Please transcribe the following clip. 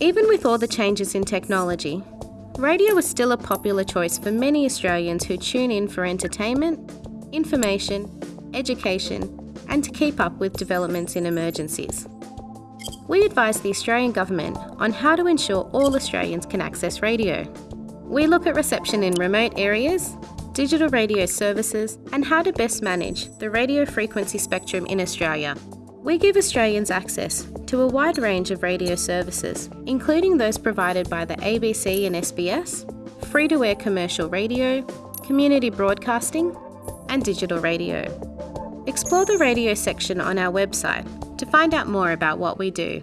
Even with all the changes in technology, radio is still a popular choice for many Australians who tune in for entertainment, information, education, and to keep up with developments in emergencies. We advise the Australian Government on how to ensure all Australians can access radio. We look at reception in remote areas, digital radio services, and how to best manage the radio frequency spectrum in Australia. We give Australians access to a wide range of radio services, including those provided by the ABC and SBS, free to air commercial radio, community broadcasting, and digital radio. Explore the radio section on our website to find out more about what we do.